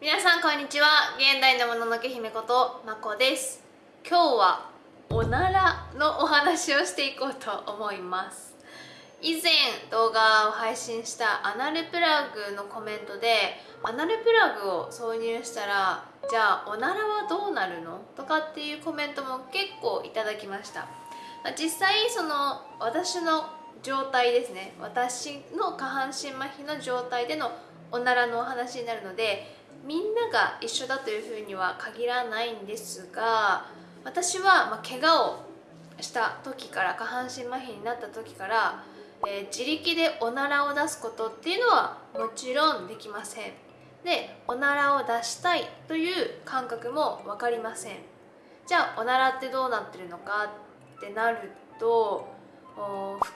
皆さんこんにちは。現代のもののけ姫ことまこです。今日はおならのお話をしていこうと思います。以前動画を配信したアナルプラグのコメントでアナルプラグを挿入したらじゃあおならはどうなるのとかっていうコメントも結構いただきました。実際その私の状態ですね。私の下半身麻痺の状態でのおならのお話になるのでみんなが一緒だというふうには限らないんですが私は、まあ、怪我をした時から下半身麻痺になった時から、えー、自力でおならを出すことっていうのはもちろんできません。でおならを出したいという感覚も分かりません。じゃあおならってどうなってるのかってなると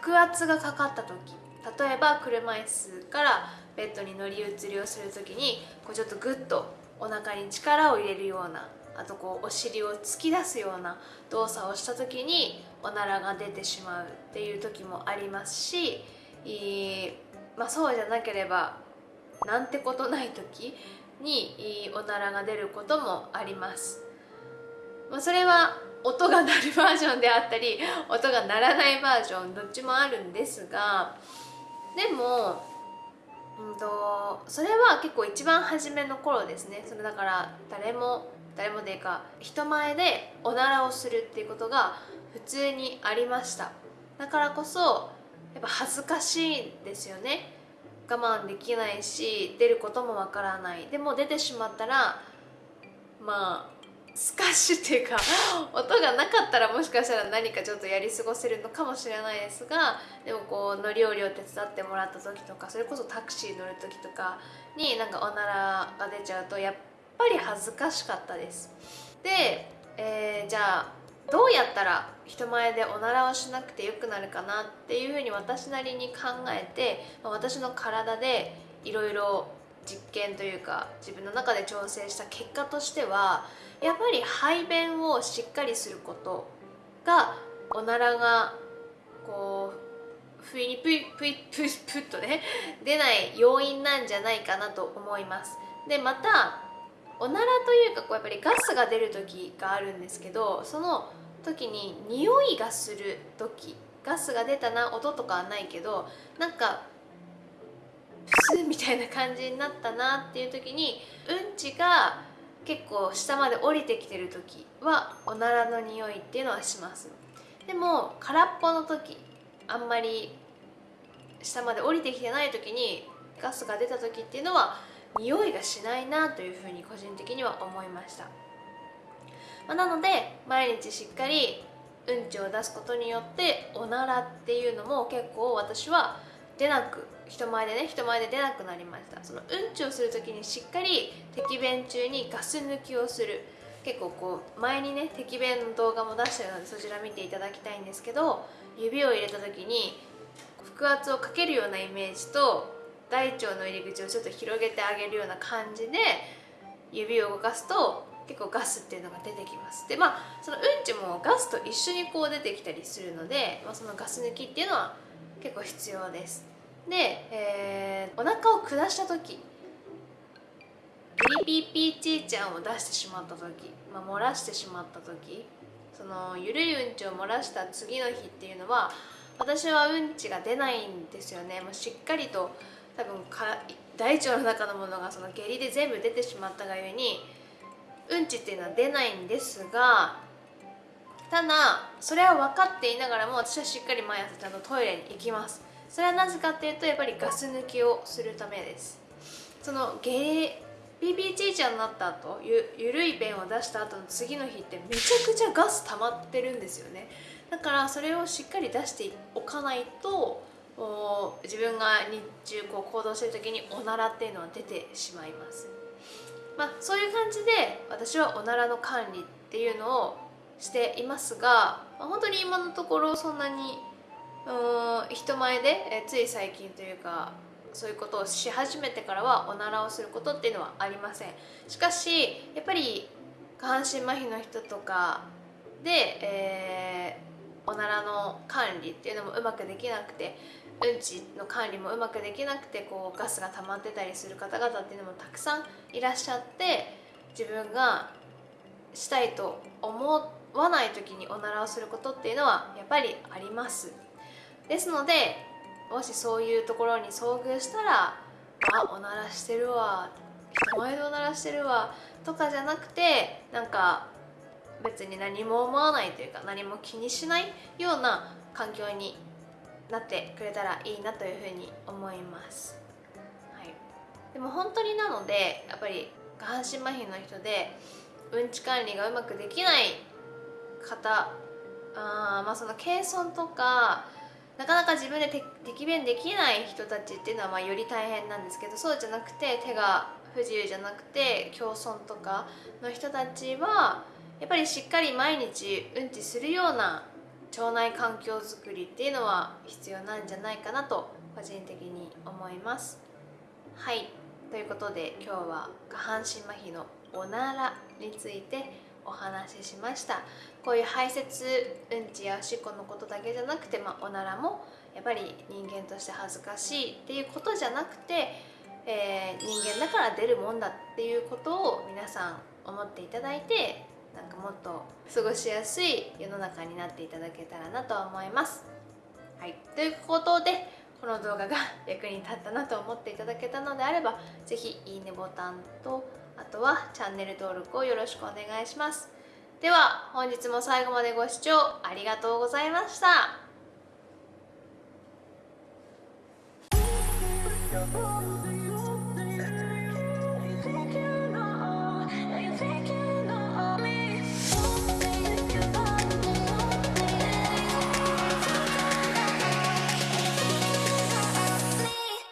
腹圧がかかった時。例えば車椅子からベッドに乗り移りをする時にこうちょっとグッとお腹に力を入れるようなあとこうお尻を突き出すような動作をした時におならが出てしまうっていう時もありますし、まあ、そうじゃなければなんてことない時におならが出ることもあります。まあ、それは音が鳴るバージョンであったり音が鳴らないバージョンどっちもあるんですがでもうんとそれは結構一番初めの頃ですね。それだから誰も誰もでいいか人前でおならをするっていうことが普通にありました。だからこそやっぱ恥ずかしいんですよね。我慢できないし出ることもわからない。でも出てしまったらまあスカッシュっていうか 音がなかったらもしかしたら何かちょっとやり過ごせるのかもしれないですがでもこう乗り降りを手伝ってもらった時とかそれこそタクシー乗る時とかになんかおならが出ちゃうとやっぱり恥ずかしかったです。で、えー、じゃあどうやったら人前でおならをしなくてよくなるかなっていうふうに私なりに考えて私の体でいろいろ実験というか自分の中で調整した結果としてはやっぱり排便をしっかりすることがおならがこう不意にプイプイプイプッとね出ない要因なんじゃないかなと思います。でまたおならというかこうやっぱりガスが出る時があるんですけどその時に匂いがする時ガスが出たな音とかはないけどなんかスみたいな感じになったなっていう時にうんちが結構下まで降りてきてる時はおならの匂いっていうのはします。でも空っぽの時あんまり下まで降りてきてない時にガスが出た時っていうのは匂いがしないなというふうに個人的には思いました、まあ、なので毎日しっかりうんちを出すことによっておならっていうのも結構私は出なく人前でね人前で出なくなりました。そのうんちをする時にしっかり敵便中にガス抜きをする。結構こう前にね敵便の動画も出してるのでそちら見ていただきたいんですけど指を入れた時に腹圧をかけるようなイメージと大腸の入り口をちょっと広げてあげるような感じで指を動かすと結構ガスっていうのが出てきます。でまあそのうんちもガスと一緒にこう出てきたりするので、まあ、そのガス抜きっていうのは結構必要です。で、えー、お腹を下した時ピリピピーチーちゃんを出してしまった時、まあ、漏らしてしまった時そのゆるいうんちを漏らした次の日っていうのは私はうんちが出ないんですよね。もうしっかりと多分か大腸の中のものがその下痢で全部出てしまったがゆえにうんちっていうのは出ないんですがただそれは分かっていながらも私はしっかり毎朝ちゃんとトイレに行きます。それはなぜかっていうとやっぱりガス抜きをするためです。そのゲ PPG ちゃんになった後ゆゆるい便を出した後の次の日ってめちゃくちゃガス溜まってるんですよね。だからそれをしっかり出しておかないと自分が日中こう行動してる時におならっていうのは出てしまいます。まあそういう感じで私はおならの管理っていうのをしていますが、まあ、本当に今のところそんなにうん人前で、えつい最近というかそういうことをし始めてからはおならをすることっていうのはありません。しかしやっぱり下半身麻痺の人とかで、えー、おならの管理っていうのもうまくできなくてうんちの管理もうまくできなくてこうガスが溜まってたりする方々っていうのもたくさんいらっしゃって自分がしたいと思わない時におならをすることっていうのはやっぱりあります。ですのでもしそういうところに遭遇したら「あおならしてるわ」人前でおならしてるわとかじゃなくてなんか別に何も思わないというか何も気にしないような環境になってくれたらいいなというふうに思います、はい、でも本当になのでやっぱり下半身麻痺の人でうんち管理がうまくできない方あまあその軽損とかなかなか自分で適便できない人たちっていうのはまあより大変なんですけどそうじゃなくて手が不自由じゃなくて共損とかの人たちはやっぱりしっかり毎日うんちするような腸内環境づくりっていうのは必要なんじゃないかなと個人的に思います。はい。ということで今日は下半身麻痺のおならについてお話ししました。こういう排泄うんちやおしっこのことだけじゃなくて、まあ、おならもやっぱり人間として恥ずかしいっていうことじゃなくて、えー、人間だから出るもんだっていうことを皆さん思っていただいてなんかもっと過ごしやすい世の中になっていただけたらなと思います。はい、ということでこの動画が役に立ったなと思っていただけたのであれば是非いいねボタンとあとはチャンネル登録をよろしくお願いしますでは本日も最後までご視聴ありがとうございました。